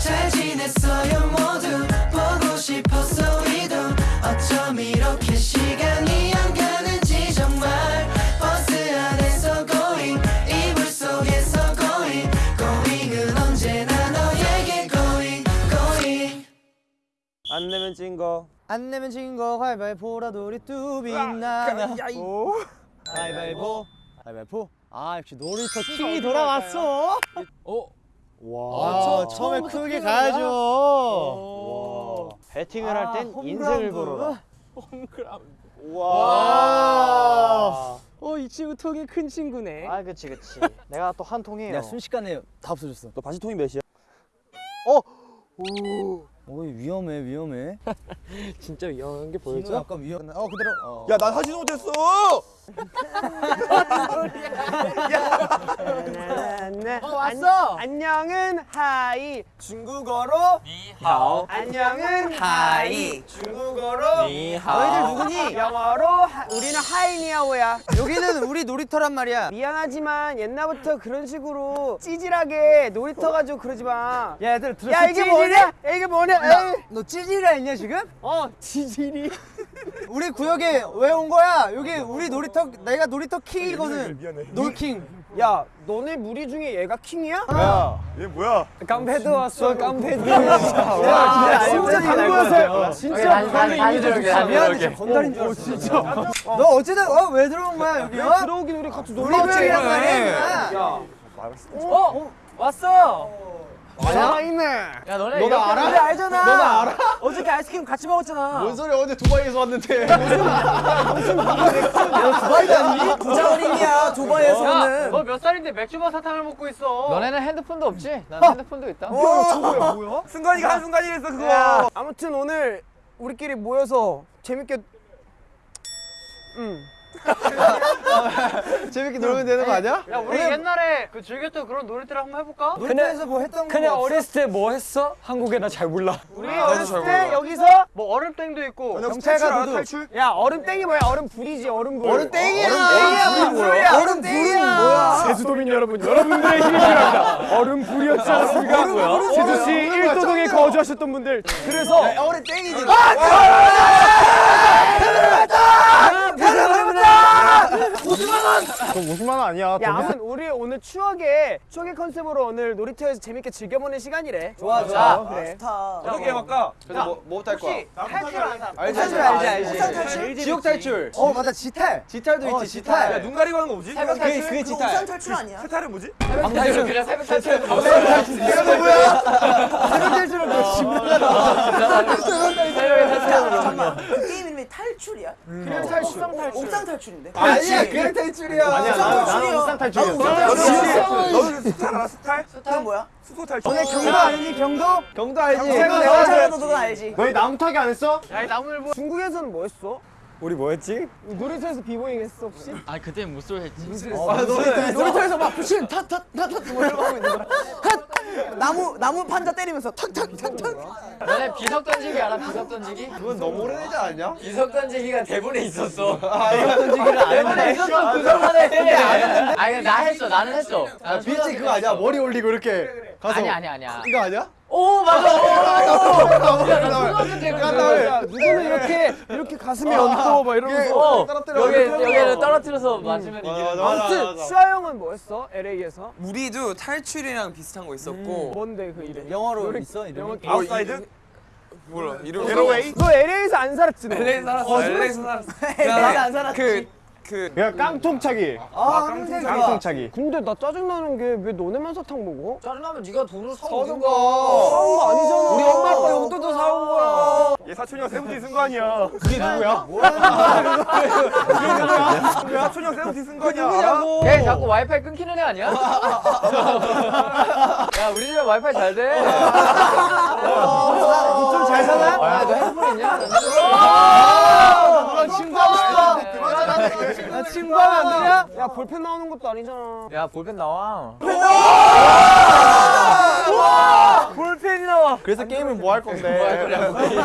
잘 지냈어요 모두. 보고 싶었어 우리도. 어쩜 이렇게 시간이 안 가는지 정말. 버스 안에서 going 이불 속에서 going. going은 언제나 너에게 going going. 안 내면 진 거. 안 내면 진거. 가위바위보라도 우리 뚜비 나나. 가위바위보 가위바위보 아 역시 놀이터 킹이 돌아왔어 어? 와 아, 처- 처음에 크게. 가야죠 배팅을 할땐 아, 인생을 홈그라운드. 걸어라. 와 어, 이 친구 통이 큰 친구네. 아, 그치, 그치. 내가 또 한 통이에요. 야 순식간에 다 없어졌어 너 바지 통이 몇이야? 오 위험해 위험해 진짜 위험한 게 보여줘? 약간 위험 어 그대로 어. 야, 나 하지도 못했어. 어, 왔어! 안녕은 hi. 중국어로 하오. 안녕은 hi. 중국어로 你好. 너희들 누구니? 영어로 hi, 우리는 hi 你好야. 여기는 우리 놀이터란 말이야 미안하지만 옛날부터 그런 식으로 찌질하게 놀이터 가지고 그러지 마. 야 얘들 들었어 야, 이게 뭐냐? 야, 이게 뭐냐? 에이. 너 찌질이라 했냐 지금? 어, 찌질이. 우리 구역에 왜 온 거야? 여기 우리 놀이터 내가 놀이터 킹이거든. 미안해. 놀킹. 야, 너네 무리 중에 얘가 킹이야? 야, 얘 뭐야? 깡패들 왔어, 깡패드. 야, 진짜 당구였어요. 진짜 무관의 이미지를 아, 미안해. 건달인 줄 알았어. 진짜. 너 어쨌든 어, 왜 들어온 거야 여기? 어? 들어오긴 우리 같이 놀러 왔지. 구역이란 말이야. 야, 어? 왔어! 살아있네. 야, 너네 너나 알아? 우리 알잖아. 너나 알아? 어저께 아이스크림 같이 먹었잖아. 뭔 소리야? 어제 두바이에서 왔는데. 두바이 아니? 부자원이야 두바이에서는. 너 몇 살인데 맥주만 사탕을 먹고 있어? 너네는 핸드폰도 없지? 난 핸드폰도 있다. 승관이가 한 순간 이랬어 그거. 아무튼 오늘 우리끼리 모여서 재밌게 응. 재밌게 놀면 되는 거 아니야? 야, 우리 옛날에 그 즐겼던 그런 놀이터를 한번 해볼까? 놀이터에서 뭐 했던 거 그냥 없어? 어렸을 때 뭐 했어? 한국에 나 잘 몰라. 우리 어렸을 때 여기서 뭐 얼음땡도 있고 경찰가 누구? 탈출? 야 얼음땡이 뭐야 얼음불이지 얼음불 얼음 땡이야. 얼음 뭐야? 얼음 불은 뭐야? 제주도민 여러분 여러분들의 힘이 필요합니다 얼음불이었지 않습니까? 제주시 일도동에 거주하셨던 분들 그래서 얼음 땡이지. 테러를 막자! 테러를 막자! 그럼 50만 원 아니야. 야 아무튼 우리 오늘 추억의 추억의 컨셉으로 오늘 놀이터에서 재밌게 즐겨보는 시간이래 좋아 좋아. 그래 어떻게 해볼까? 그래서 뭐, 뭐부터 할 거야? 탈출 안 사람 알지 알지 알지 탈출? 지옥 탈출. 어 맞아 지탈. 지탈도 어, 있지, 지탈. 지탈. 야, 눈 가리고 하는 거 뭐지? 탈출? 그게 지탈. 탈출 아니야? 세탈은 뭐지? 방탈출 그냥 새벽 탈출. 이거 뭐야? 새벽 탈출은 너 새벽에 탈출하는 거. 잠깐만 그 게임 이름이 탈출이야? 그냥 탈출 옥상 탈출 옥상 탈출인데? 아니야 그냥 탈출이야. 아니야, 나는 옥상. 탈출이야. 너는 스탈 알아, 스탈? 그건 뭐야? 수소 탈출. 너네 경도 알지 경도? 경도 알지? 내가 내가 잘해도 너는 알지 너희 나무 타기 안 했어? 야, 이 나무늘보. 중국에서는 뭐 했어? 우리 뭐 했지? 놀이터에서 비보잉 했어 혹시? 아, 그때 무술 했지. 놀이터에서 막 부신 탓탓탓탓 뭐 이러고 하고 있는 거야. 나무 나무 판자 때리면서 탁탁탁탁 너네 비석 던지기 알아? 비석 던지기? 그건 너무 오래되지 않냐? 비석 던지기가 대본에 있었어. 비석 던지기를 안 대본에 했네. 있었어. 그거만 해. 아니, 나 했어. 나는 했어. 나는 비치 초등학교 그거 아니야? 머리 올리고 이렇게 가서. 아니, 아니, 아니야. 이거 아니야? 오, 맞아. 오, 누구는 이렇게 이렇게 가슴에 얹고 막 이러면서 어, 떨어뜨려. 여기, 여기를 떨어뜨려서 맞으면 이기는 거. 아무튼 수아 형은 뭐 했어? LA에서? 우리도 탈출이랑 비슷한 거 있었고 뭔데 그 이름? 영어로 있어 이름이? 영어 뭐 outside? 몰라 이름 게로웨이? 너 LA에서 안 살았지 너? LA 살았어 LA에서 살았어 내가 안 살았지 그 그 야, 깡통차기. 아 깡통차기. 깡통차기. 근데 나 짜증나는 게 왜 너네만 사탕 먹어? 짜증나면 네가 거. 거. 사온 거 아니잖아 우리 엄마 아빠 용돈도 사온 거야. 얘 사촌형 세븐틴 쓴 거 아니야? 그게 누구야? 그게 누구야? 왜 사촌형 세븐틴 쓴 거 아니야? 알아? 걔 자꾸 와이파이 끊기는 애 아니야? 야 우리 집에 와이파이 잘 돼. 좀잘 사나? 야, 너 핸드폰 있냐? Thank you. 친구하면 안 되냐? 야 볼펜 나오는 것도 아니잖아 야 볼펜 나와. 볼펜이 나와 없어. 그래서 게임을 뭐 할 건데?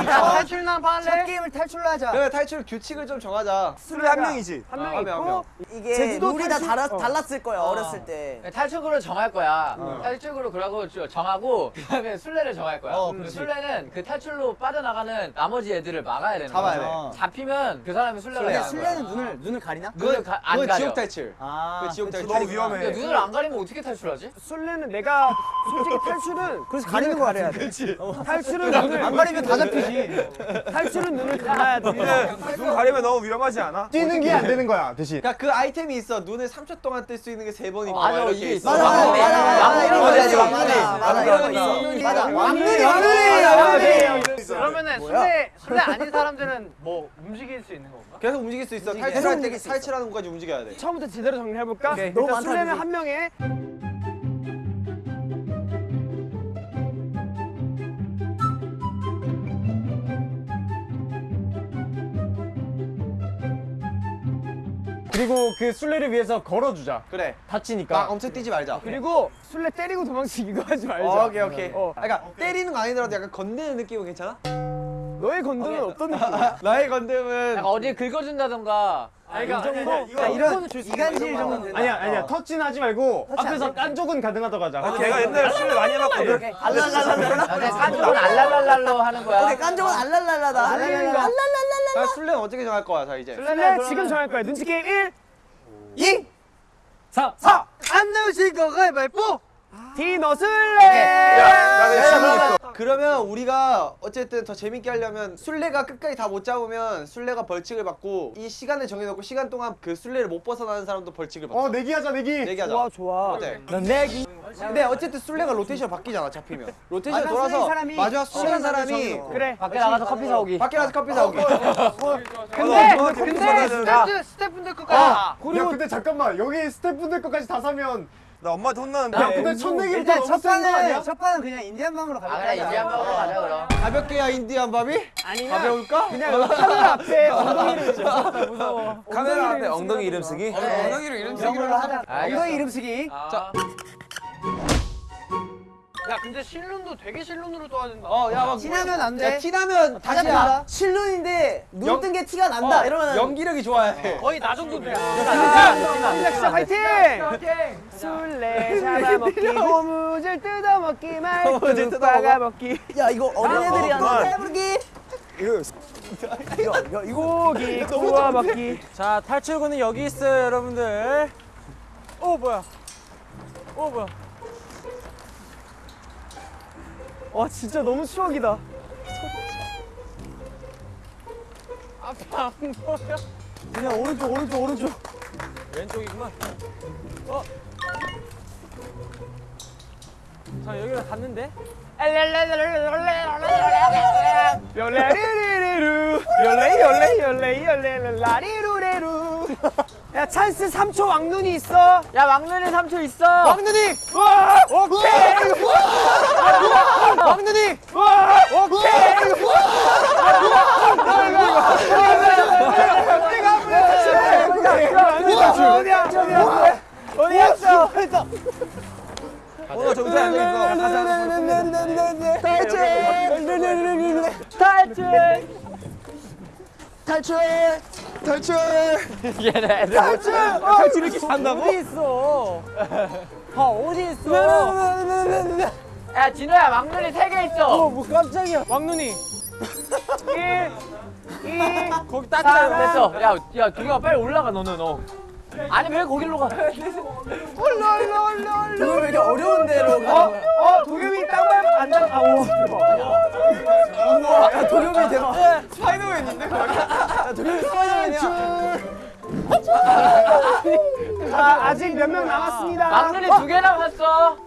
탈출난 첫 할래? 게임을 탈출로 하자. 그래 탈출 규칙을 좀 정하자. 술래 한 명이지. 한 명 있고, 이게 룰이 다 달라, 어. 달랐을 거야 어 렸을 때. 탈출구를 정할 거야. 탈출구를 그러고 저- 정하고 그 다음에 술래를 정할 거야. 어, 그. 술래는 그 탈출로 빠져나가는 나머지 애들을 막아야 되는 잡아야 거야. 돼. 잡히면 그 사람이 술래가 되는 술래는 거야. 눈을 눈을 가리나? 눈 가, 안 그건 가려. 지옥 탈출. 아, 그 지옥 탈출. 너무 위험해. 근데 눈을 안 가리면 어떻게 탈출하지? 술래는 내가 솔직히 탈출은 그래서 가리는 거 가려야 돼. 탈출은 눈을 안 가리면 다 잡히지. 탈출은 눈을 감아야 돼. 눈 가리면 너무 위험하지 않아? 뛰는 게 안 되는 거야 대신. 그러니까 그 아이템이 있어. 눈을 3초 동안 뜰 수 있는 게 세 번 있고 맞아, 이렇게 이게 있어. 맞아 맞아 맞아 이런 거 해야지 왕눈이. 왕눈이. 왕눈이. 왕눈이. 그러면은 술래 술래 아닌 사람들은 뭐 움직일 수 있는 건가? 계속 움직일 수 있어. 탈출할 때 움직일 탈출하는 것까지 움직여야 돼. 처음부터 제대로 정리해 볼까? 오케이. 일단 너무 많다, 술래는. 한 명에 그리고 그 술래를 위해서 걸어주자. 그래. 다치니까. 막 엄청 뛰지 말자. 그리고 술래 때리고 도망치기 이거 하지 말자. 어, 오케이 오케이. 어. 아, 그러니까 때리는 거 아니더라도 약간 건드는 느낌은 괜찮아? 너의 건드는 어떤 느낌이야? 나의 건드는 약간 어디에 긁어준다든가. 아니, 이 정도. 그러니까 이런 이간질 정도는 된다. 아니야 아니야 터치는 하지 말고 앞에서 깐 쪽은 가능하다고 하자. 내가 옛날에 술을 많이 해봤거든. 알랄랄랄라. 아, 깐족은 알랄랄랄로 하는 거야. 오케이 깐족은 알랄랄라다. 알랄랄라. 알랄랄라. 자, 술래는 어떻게 정할 거야, 자 이제. 술래 지금 정할 거야. 눈치 게임 1, 2 4, 4. 안 나오실 거 가위바위보. 디너 술래. 그러면 우리가 어쨌든 더 재밌게 하려면 술래가 끝까지 다 못 잡으면 술래가 벌칙을 받고 이 시간을 정해놓고 시간 동안 그 술래를 못 벗어나는 사람도 벌칙을 받자. 어 내기하자 내기. 내기하자. 좋아 좋아. 어때? 넌 내기. 근데 어쨌든 술래가 로테이션 바뀌잖아 잡히면. 로테이션 돌아서 사람이 마지막 술래인 사람이 그래. 밖에 나가서 커피 사오기. 밖에 나가서 커피 사오기. 근데 근데 스태프 스태프분들 것까지. 야 근데 잠깐만 여기 스태프분들 것까지 다 사면 나 엄마한테 혼나는데. 야 근데 첫 내기부터 일단 첫? 판은 첫 판은 그냥 인디안 방으로 아 가자. 그래 이제 한번 가자 그럼. 가볍게야 인디안 밥이? 아니면 가벼울까? 그냥 카메라 앞에 엉덩이를 붙여. 무서워. 카메라 앞에 엉덩이 이름 쓰기? 엉덩이로 이름 쓰기. 이런 걸로 하자. 엉덩이 이름 쓰기. 자. 야 근데 실눈도 되게 실눈으로 떠야 어, 야, 막 티나면 안 야, 돼. 티나면 다시 다시야. 한다. 실눈인데 눈 연- 뜬게 티가 난다. 이러면 연기력이 좋아야 돼. 거의 나 정도 돼. 시작 화이팅! 술래 잡아 먹기 고무줄 뜯어 먹기 말뚝 박아 먹기 야 이거 어린애들이 하는 해부르기. 고기 구워 먹기 자 탈출구는 여기 있어요 여러분들. 오 뭐야 오 뭐야 와 진짜 너무 추억이다. 앞에 안 보여. 그냥 오른쪽 오른쪽 오른쪽. 열레리리루 열레 열레 열레 열레 라리루레루 야 찬스 3초 왕눈이 있어 야 왕눈이 3초 있어. 왕눈이 와 오케이 왕눈이 와 오케이 어디야 어디야 어디야 어디야 오늘 정신 안 있어. 탈출 탈출. 탈출. 얘네. 탈출 탈출 이렇게 한다고 어디 있어 아 어디 있어 야 진호야 왕눈이 3개 있어. 어 뭐 깜짝이야 왕눈이 1 2 거기 딱 됐어. 야, 야, 동영아 빨리 올라가 너는 너. 아니 왜 거기로 가? 이거 왜 이렇게 어려운 데로 어? 어? 도겸이 땅발 안장 아오 야 도겸이 대박. 스파이더맨인데? 자 아직 몇 명 남았습니다 왕눈이 두개 남았어.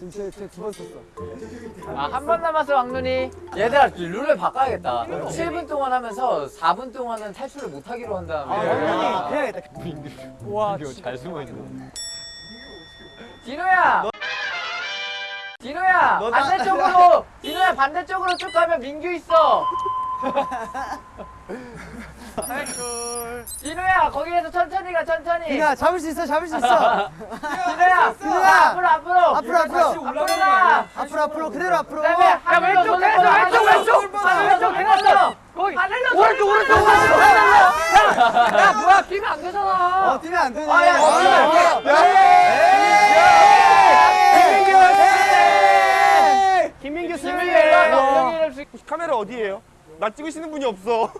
진짜 두번 썼어. 아, 한 번 남았어, 왕눈이. 얘들아, 룰을 바꿔야겠다. 7분 동안 하면서 4분 동안은 탈출을 못 하기로 한 다음에. 해야겠다 와 잘 숨어 있는. 진호야. 진호야, 너 나- 반대쪽으로. 진호야, 반대쪽으로 쭉 가면 민규 있어. 진우야 거기에서 천천히 가 천천히. 야 잡을 수 있어 잡을 수 있어 진우야 진우야. 앞으로 앞으로 앞으로 앞으로 앞으로 가. 앞으로 앞으로 그대로 앞으로 야 왼쪽 왼쪽 왼쪽 왼쪽 왼쪽 해놨어. 거기 하늘로 오른쪽 오른쪽 야 뭐야 뛰면 안 되잖아. 어 뛰면 안 되네 아, 야, 어, 예! 김민규 김민규 승리. 카메라 어디에요? 나 찍으시는 분이 없어.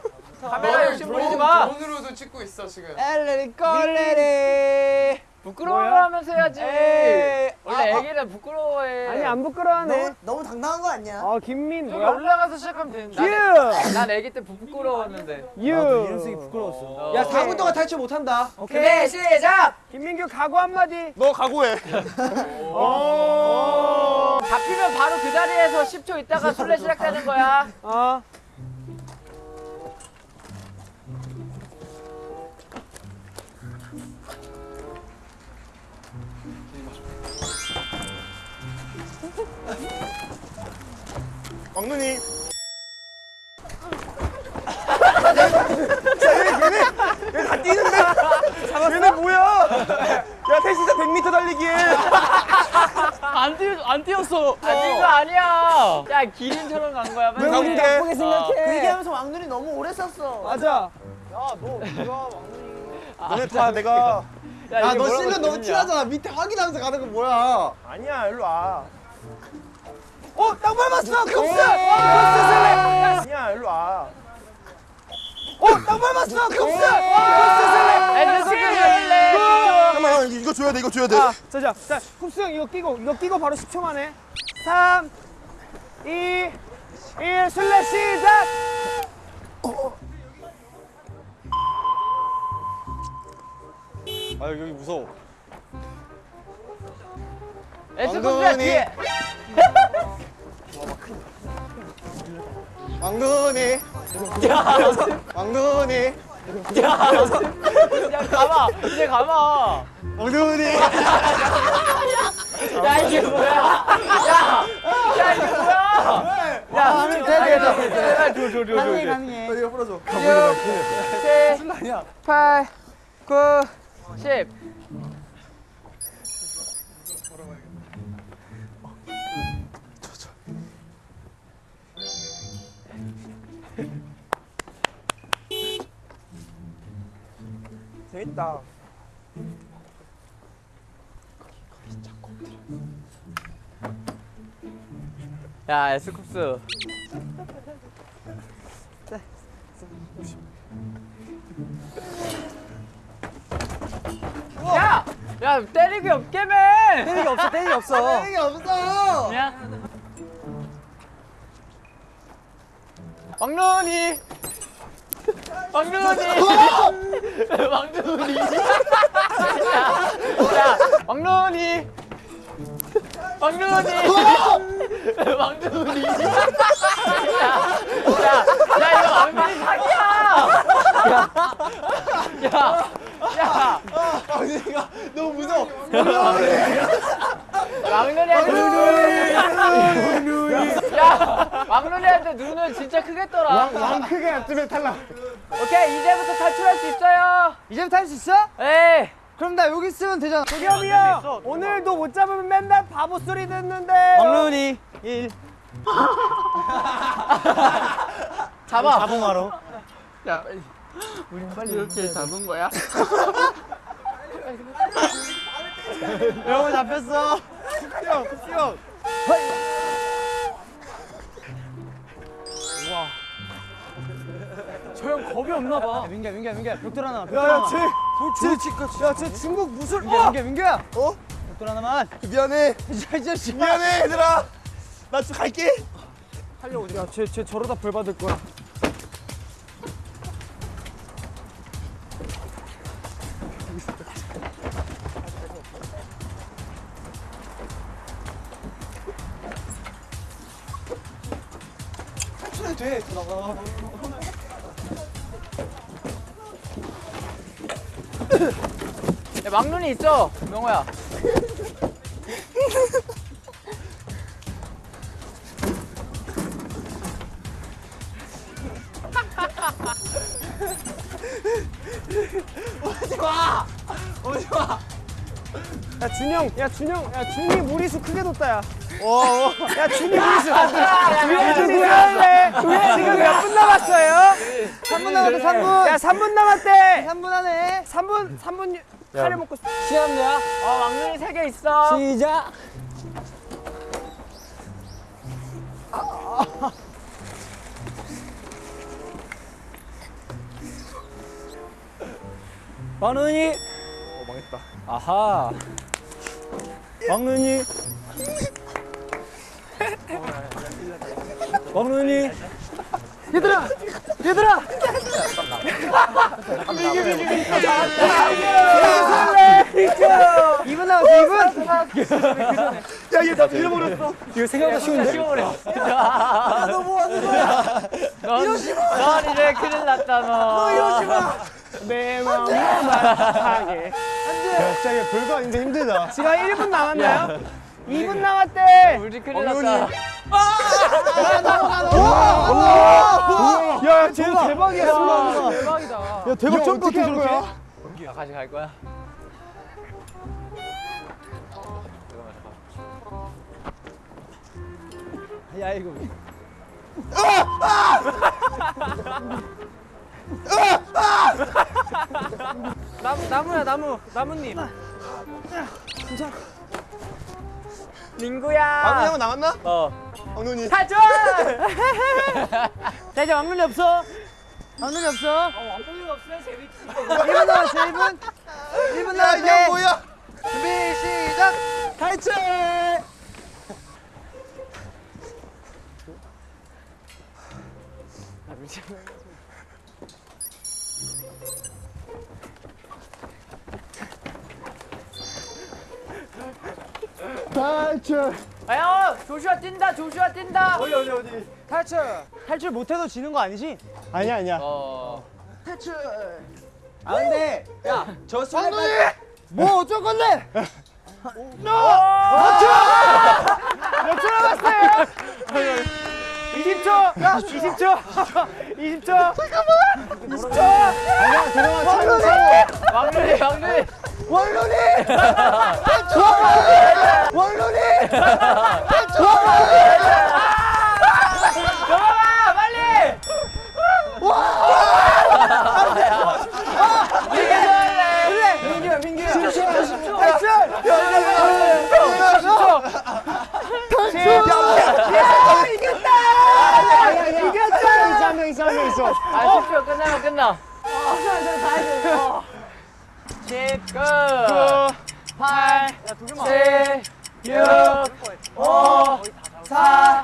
카메라 욕심 부리지 마. 돈으로도 찍고 있어 지금. 엘레리 꼴레리. 부끄러워하면서 해야지. 에이. 원래 애기는 부끄러워해. 아니 안 부끄러워하네. 너무 너무 당당한 거 아니야? 어 김민 여기 뭐야? 올라가서 시작하면 되는데. 유. 난 애기 때 부끄러웠는데. 유. 이름 쓰기 부끄러웠어 야 4분 동안 탈출 못한다. 오케이 시작. 김민규 각오 한마디. 너 각오해. 잡히면 바로 그 자리에서 10초 있다가 술래 시작되는 거야. 어. 왕눈이. 얘다 뛰는데? 얘네 뭐야? 야, 셋이서 100m 달리기에. 안 뛰, 안 뛰었어. 아닌 거 아니야. 야 기린처럼 간 거야. 왜 우리 맨날. 나쁘게 생각해? 그 얘기하면서 왕눈이 너무 오래 썼어. 맞아. 너네 다 내가 야, 야너 실력 너무? 티나잖아. 밑에 확인하면서 가는 거 뭐야? 아니야 일로 와. 어, 땅 밟았어, 급스. 급스 슬래. 아니야 일로 와. 어, 땅 밟았어, 급스. 급스 슬래. 애들 숙여줄래. 잠깐만 이거 줘야 돼 이거 줘야 돼. 자, 자, 자, 자, 쿱스 형 이거 끼고 이거 끼고 바로 10초 만에 3, 2, 1 슬래 시작. 아 여기 무서워. 에스코스야 뒤에. 왕눈이. 왕눈이. 야 가봐. 이제 가봐. 왕눈이. 야 이게 뭐야? 야, 야 이게 뭐야? 야, 돼, 돼, 돼, 돼. 줘, 줘, 줘, 줘. 가능해 가능해 이거 풀어줘. 7, 8, 9, 10. 재밌다. 야, 에스쿱스. 야! 야, 때리기 없게매! 때리기 없어 때리기 없어 이게 없어. 그냥. 왕눈이! 왕눈이! 왕눈이! 야, 야, 왕눈이! 왕눈이! 왕눈이! 야, 야, 야, 이거 왕눈이 사기야! 야, 야, 야, 왕눈이가 너무 무서워. 왕눈이한테 야, 왕눈이한테 눈을 진짜 크게 떠라. 왕 크게 납치면 탈락. 오케이, 이제부터 탈출할 수 있어요. 이제부터 할 수 있어? 에이. 그럼 나 여기 있으면 되잖아 도겸이 형 오늘도 못 잡으면 맨날 바보 소리 듣는데. 왕눈이 1 잡아. 자봉하러 야, 우리 빨리 이렇게 잡은 거야? 여러분 잡혔어 형, 형. 저형 겁이 없나 봐 민규야 민규야 민규야 벽돌 하나만 벽돌 야, 야, 쟤, 야, 쟤 중국 무술. 민규야 와, 민규야 민규야 어? 벽돌 하나만 미안해. 미안해 얘들아. 나 좀 갈게. 야, 쟤, 쟤 저러다 벌 받을 거야. 있어, 명호야. 야 준영, 야 준영, 야 준이 무리수 크게 뒀다 야. 야 준이 무리수. 야 준이 잘하네. 지금 몇 분 남았어요? 3분 남았다 3분 야 3분 남았대. 3분 안에 3분 3분 카레 먹고 싶. 시합이야 어 왕눈이 세 개 있어. 시작. 왕눈이. 어 망했다. 아하. 왕눈이. 왕눈이 얘들아 얘들아 이분 남았어 이분. 이거 생각보다 쉬운데? 너뭐 하는 거야? 넌, 넌 이제 큰일 났다 너. 이러지 마. 내 마음을 말하게. 진짜 이게 별거 아닌데 힘들다 지금 1분 남았나요? 2분 남았대. 우리 큰일 났다. 야, 쟤 대박이야. 대박이다. 야 대박 점프 어떻게 저렇게 야 같이 갈 거야? 야 이거 나무, 나무야, 나무. 나무님. 민구야. 왕눈이 형은 남았나? 어. 왕눈이. 가져! 자, 이제 왕눈이 없어. 왕눈이 없어. 왕콩이가 없으면 재밌지. 1분 남았어, 1분. 1분 야 이게. 뭐야? 준비, 시작! 탈출! 아 야 조슈아 뛴다 조슈아 뛴다. 탈출! 탈출 못해도 지는 거 아니지? 아니야 아니야 어. 아 근데 야저 술래까지 뭐 어쩔 건데? 몇초 남았어요? 20초! 야, 20초! 20초! 잠깐만! 20초! 아니야 들어가 차고 차고 왕눈이 왕눈이. 왕눈이! 왕눈이! 넘어가 빨리. 민규야, 민규야! 10초! 탈출! 야, 이겼다! 이겼다! 한명 있어 한명 있어 아 10초 끝나면 끝나. 어. 10, 9, 8, 7, 6, 5, 4,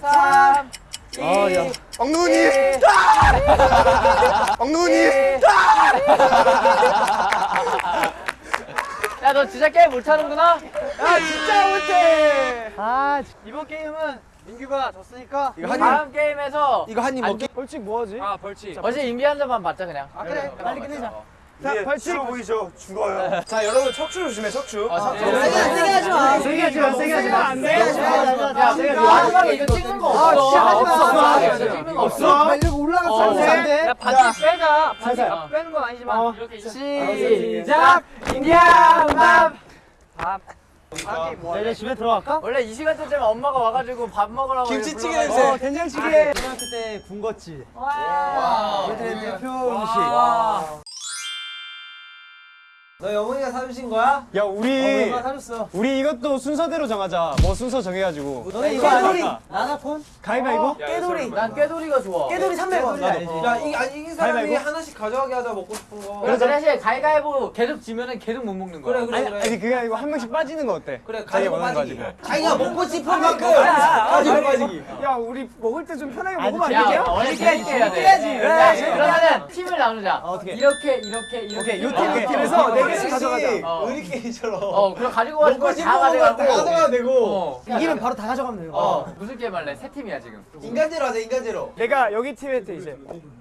3, 2, 왕눈이. 왕눈이. 야, 너 진짜 게임 못하는구나? 아, 진짜 못해! 아 이번 게임은 민규가 졌으니까 이거 한입 다음 게임에서 이거 한입 안 먹기 벌칙 뭐하지? 아, 벌칙. 어제 인비 한 잔만 받자, 그냥. 아 그래 빨리 끝내자 자, 벌칙! 보이죠? 죽어요. 자 여러분 척추 조심해 척추 아, 세게 하지 마 세게 하지 마, 세게 하지 마. 안 돼. 야, 마지막에 이거 찍는 거 없어. 진짜 하지 마. 찍는 거 없어. 이거 올라갔어. 어, 안 돼. 야, 바지 빼자. 바지. 빼는 건 아니지만. 어. 이렇게 시작! 인디안 밥! 밥. 자 이제 집에 들어갈까? 원래 이 시간대쯤에 엄마가 와가지고 밥 먹으라고 김치찌개. 냄새. 어 된장찌개 고등학교 때 군것질 와. 우리들의 대표 음식 와. 너 영훈이가 사주신 거야? 야 우리 어, 사줬어 우리 이것도 순서대로 정하자 뭐 순서 정해가지고 너네 이거 아니까 나나콘? 가위바위보? 깨돌이. 난 깨돌이가 좋아. 깨돌이 300원. 야 아니 이긴 사람이 가위바위보? 하나씩 가져가게 하자 먹고 싶은 거 그래, 대신 가위가위보 계속 지면은 계속 못 먹는 거야. 그래 그래 아니, 그래 아니 그게 아니고 한 명씩 빠지는 거 어때? 그래 거 빠지기 가지고 자기가 먹고 싶은 만큼 아, 가지고 빠지기 야, 우리 먹을 때 좀 편하게 먹으면 안 야, 되냐? 해야 돼. 해야지. 그래, 그러면은 팀을 나누자. 어떻게? 이렇게, 이렇게, 이렇게. 오케이, 요 이렇게. 팀, 요 팀. 그래서 내가 개씩 가져가자. 어. 의리게임처럼. 어 그럼 가지고 가는 거다 가져가고 가져가야 되고. 어. 이기면 바로 다 가져가면 돼요. 어 무슨 게임 할래? 세 팀이야 지금 인간제로 하자 인간제로. 내가 여기 팀한테 이제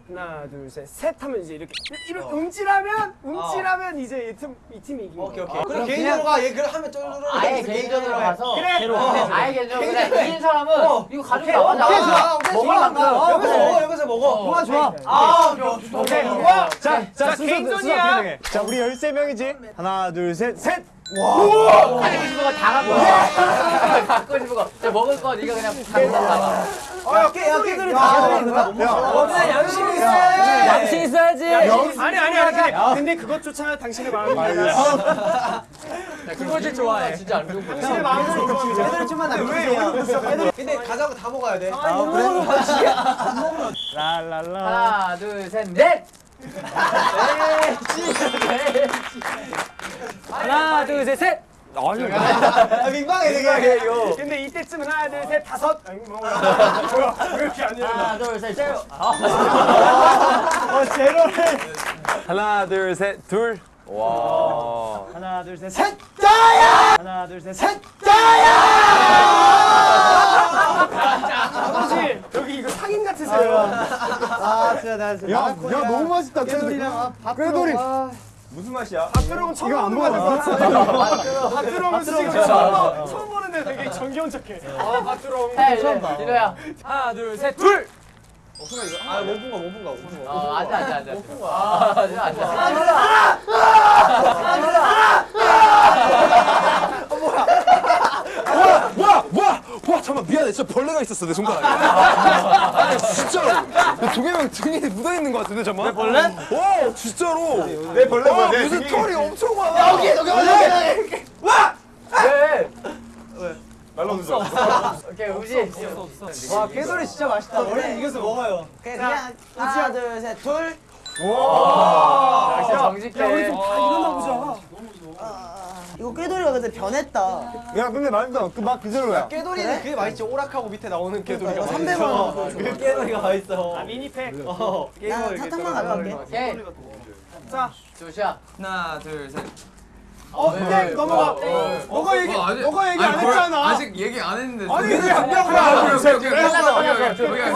하나 둘 셋 셋 하면 이제 이렇게 이렇게 움찔하면 움찔하면 이제 이 팀이 팀이 이기는 오케이. 오케이. 그럼 개인적으로 가. 얘 그럼 하면 쫄쫄. 아예 개인전으로 가서 그래. 어, 아예 개인전으로 그래 이긴 사람은 이거 가지고 좋아. 오케이 먹을. 만큼 어, 여기서 먹어. 여기서 먹어. 좋아 좋아 아, 오케이. 와 자, 자, 순서, 개인전이야. 자 우리 13명이 지 하나 둘 셋셋! 가지고 싶은 거다 갖고 와. 갖고 싶은 거 자 먹을 거 네가 그냥 갖고 나가 야, 깨, 야, 깨들이 다 가져가. 양심 있어. 양심 있어야지. 아니 아니 아니. 근데, 그것조차 당신의 마음입니다. 그거지 좋아해. 진짜 안 좋은 거 당신의 마음을 이거 애들 좀만 남겨주세요. 근데 가자고 다 먹어야 돼. 아 그래? 랄랄라. 하나 둘 셋 넷 하나 둘셋셋 아, 민망해 되게 이거. 근데 이때쯤 하나 둘셋 다섯. 아니, 뭐야. 왜 이렇게 안 되는 하나 둘셋 제로 어 제로를 하나 둘셋둘 와. 하나 둘셋셋 짜야 하나 둘셋셋 아버지 여기 이거 상인 같으세요. 아 진짜 나 진짜 야, 야. 너무 맛있다. 꾀돌이랑 꾀돌이. 무슨 맛이야? 밭두렁 처음 보는 거같아 밭두렁은 지금 처음, 처음 보는데 되게 정겨운 척해. 아 밭두렁. 처음 봐 이거야. 하나 둘 셋둘! 아, 못본 거, 못본 거, 못본 거. 어, 앉아, 앉아, 앉아. 아, 앉아, 앉아. 와, 와, 와, 잠깐 미안해. 진짜 벌레가 있었어 내 손가락에. 아, 진짜로. 동해명 등에 묻어 있는 것 같은데 잠깐. 내 벌레? 어, 진짜로. 내 벌레 뭐야? 무슨 털이 엄청 많아. 여기 여기 여기. 왜? 말로 줘. 오케이, 우지. 와, 깨소리 진짜 맛있다. 원래 이겨서 먹어요. 그냥 하나 둘셋 둘. 역시 정직해. 일어나 보자. 이거 꾀돌이가 근데 변했다. 야 근데 맛있어 그맛 그대로야 깨돌이는 그게 맛있지. 오락하고 밑에 나오는 깨돌이가. 이거 300원 원. 그 깨돌이가 맛있어. 아 미니팩. 어, 나 게임을 사탕만 가져갈게. 오케이. 자, 조시야. 하나 둘 셋. 어, 네, 넘어가. 너가 얘기, 너가 얘기 안 했잖아. 아직 얘기 안 했는데. 아니, 왜안안 오케이 오케이, 오케이 오케이. 오케이, 오케이,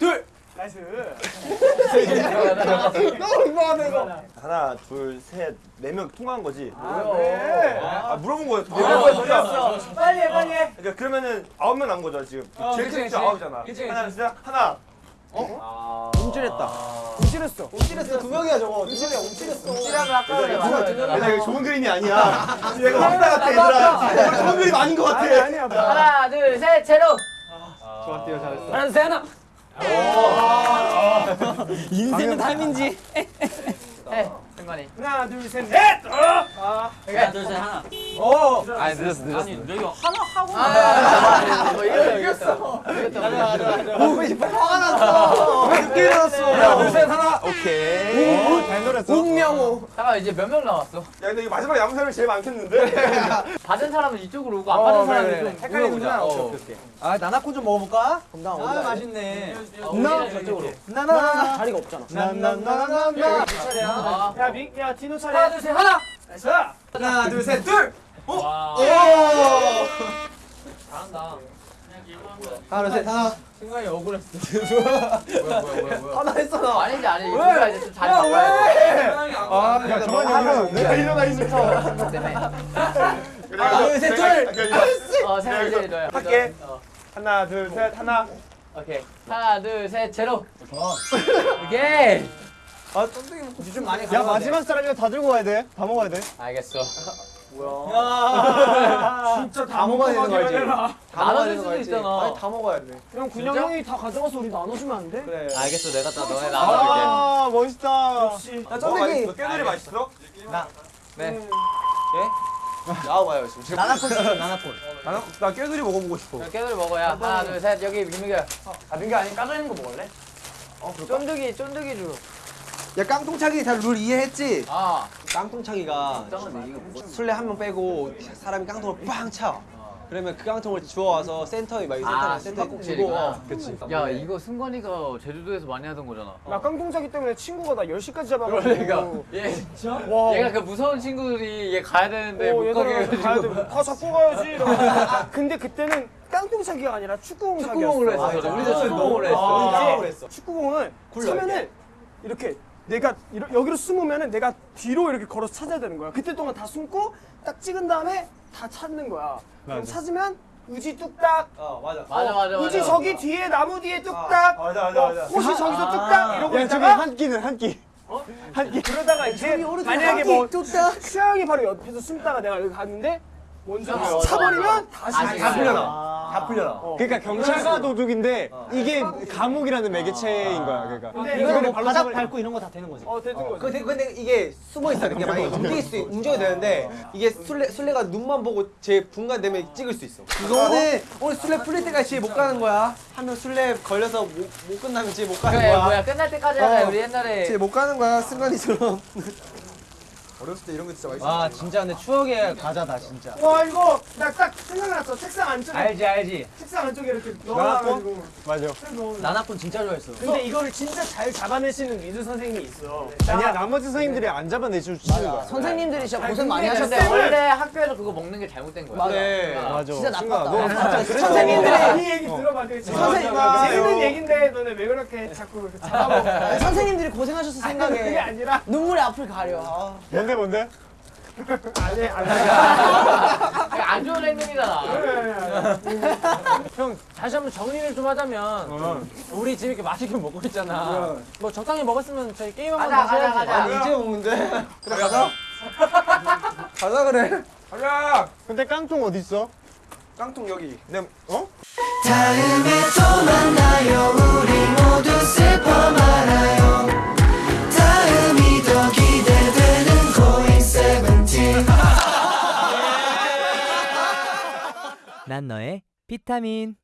오케이. 다시 갈게요. 하나, 둘, 셋, 둘. 나이스. 하나, 둘, 셋, 네 명 통화한 거지. 네. 아, 물어본 거야. 네 어, 명. 그랬어. 빨리 해, 빨리 해. 그러니까 그러면은 아홉 명 남은 거죠 지금. 제일 그치, 큰 아홉이잖아. 하나, 둘, 하나. 움찔했다. 움찔했어. 움찔했어. 두 명이야, 저거. 두 명이야, 움찔했어. 찌라면 아까 맞았잖아. 얘들아 이거 좋은 그림이 아니야. 얘가 황사 같아 얘들아. 이거 좋은 그림 아닌 것 같아. 아니야. 하나, 둘, 셋, 제로. 좋았대요, 잘했어. 하나, 둘, 셋, 하나. 인생은 삶인지. 해, 승관이. 하나, 둘, 셋, 넷. 어. 하나, 둘, 셋, 하나. 아니 늦었어 늦었어. 아, 뭐 이겼어, 이겼어. 이겼다. 보고 싶어. 화가 났어. 왜 늦게 일어났어? 하나, 둘, 셋, 하나. 오케이. 잘 노렸어 운명호. 잠깐 이제 몇 명 남았어? 야 근데 이거 마지막 남은 사람이 제일 많겠는데? 받은 사람은 이쪽으로 오고 안 받은 사람은 좀 헷갈리는구나. 어. 아, 나나콘 좀 먹어볼까? 건강 아? 맛있네. 나 저쪽으로. 나나. 자리가 없잖아. 나나나나나 아, 야, 미, 야, 디노 차례. 하나, 둘, 셋, 하나. 자, 하나, 둘, 셋, 둘. 와. 오. 잘한다. 하나, 둘, 셋, 하나. 승관이 억울했어. 뭐야, 뭐야, 뭐야, 뭐야. 하나 했어, 나. 아니지, 아니지. 우리가 이제 좀 자리 바꿔야 돼. 아, 야, 정환이 형은 내가 일어나 있어. 때문에. 하나, 둘, 셋, 둘. 어, 생각 이제 너야. 할게. 어, 하나, 둘, 셋, 하나. 오케이. 하나, 둘, 셋, 제로. 오케이. 아, 쫀득이 먹고 좀 많이 야 마지막 사람이면 다 들고 가야 돼 다 먹어야 돼 알겠어. 진짜 다 먹어야 되는 거 알지? 다 나눠줄 먹어야 되는 수도 거 알지? 있잖아. 아니, 다 먹어야 돼. 그럼 군영 형이 다 가져가서 우리 나눠주면 안 돼? 그래. 알겠어, 내가 다 너네 나눠줄게. 아 멋있다 야, 뭐 쫀득이. 맛있어? 깨놀이 맛있어? 네. 나와봐요, 지금. 나나콘 시켜, 나나콘. 나, 나 깨놀이 먹어보고 싶어. 깨돌이 먹어야. 하나, 둘, 셋. 여기 김민규. 아, 민규 아니 까져 있는 거 먹을래? 어, 쫀득이, 쫀득이 주. 야, 깡통차기 다 룰 이해했지? 아, 깡통차기가 술래 한 명 빼고 사람이 깡통을 빵 차. 그러면 그 깡통을 주워와서 센터에 막 센터에 아 센터에 꼭 주고. 어, 그치. 야 이거 승관이가 제주도에서 많이 하던 거잖아. 나 깡통차기 때문에 친구가 나 10시까지 잡아가지고. 그러니까. 얘와 얘가 그 무서운 친구들이 얘 가야 되는데 어, 못 가게 해가지고. 돼. 다 잡고 가야지. 근데 그때는 깡통차기가 아니라 축구공 차기였어. 축구공으로 했었어 우리도 축구공으로 했어. 아, 축구공은 차면은 이렇게 내가 이러, 여기로 숨으면은 내가 뒤로 이렇게 걸어서 찾아야 되는 거야. 그때 동안 다 숨고 딱 찍은 다음에 다 찾는 거야. 그럼 찾으면 우지 뚝딱. 어 맞아 맞아 맞아 우지 맞아 저기 뒤에 나무 뒤에 뚝딱. 맞아 맞아 맞아 꽃이 저기서 뚝딱 이러고 야 있다가 한 끼는 한 끼. 한 끼. 그러다가 이제 만약에 뭐 수영이 바로 옆에서 숨다가 내가 여기 갔는데 먼저 차버리면 다시 다 풀려나 다 풀려나 그러니까 경찰과 도둑인데 이게 감옥이라는 매개체인 거야. 그러니까 근데 이거는 이거 바닥 밟고 이런 거 다 되는 거지. 어 되는 거지. 근데, 근데 이게 숨어 돼. 이게 만약에 움직일 수 움직여야 되는데 이게 술래 술래가 눈만 보고 제 분간 되면 찍을 수 있어. 이거는 오늘 술래 풀릴 때까지 집에 못 가는 거야. 하면 술래 걸려서 못, 못 끝나면 집에 못 가는 그래 거야. 뭐야 끝날 때까지 하자 어. 우리 옛날에 집에 못 가는 거야. 승관이처럼. 어렸을 때 이런 거 진짜 맛있어. 아 진짜 근데 추억의 과자다 진짜. 와 이거 나 딱 생각났어. 책상 안쪽에 알지 알지. 책상 안쪽에 이렇게 넣어가지고. 맞아. 나나콘 진짜 좋아했어. 근데 이거를 진짜 잘 잡아내시는 미술 선생님이 있어. 아니야 나머지 선생님들이 안 잡아내주는 거야. 선생님들이 진짜 고생 많이 근데 하셨대. 원래 학교에서 그거 먹는 게 잘못된 거야 그래. 맞아. 진짜 나빴다. 너 진짜 선생님들이 이 얘기 들어봐. 되게 선생님, 재밌는 얘긴데 너네 왜 그렇게 자꾸 잡아먹어? 선생님들이 고생하셨을 그게 생각에 아니라 눈물의 앞을 가려. 아. 뭔데 뭔데? 아니 아니. 안 좋은 행동이잖아 형 다시 한번 정리를 좀 하자면 우리 지금 이렇게 맛있게 먹고 있잖아. 뭐 적당히 먹었으면 저희 게임 한번 다시 가자 해야지. 가자 아니 이제 먹는데. 그래 가자. 가자 그래. 가자. 근데 깡통 어디 있어? 깡통 여기. 내 어? 다음에 또 만나요 우리 모두 슬퍼 말아요 난 너의 비타민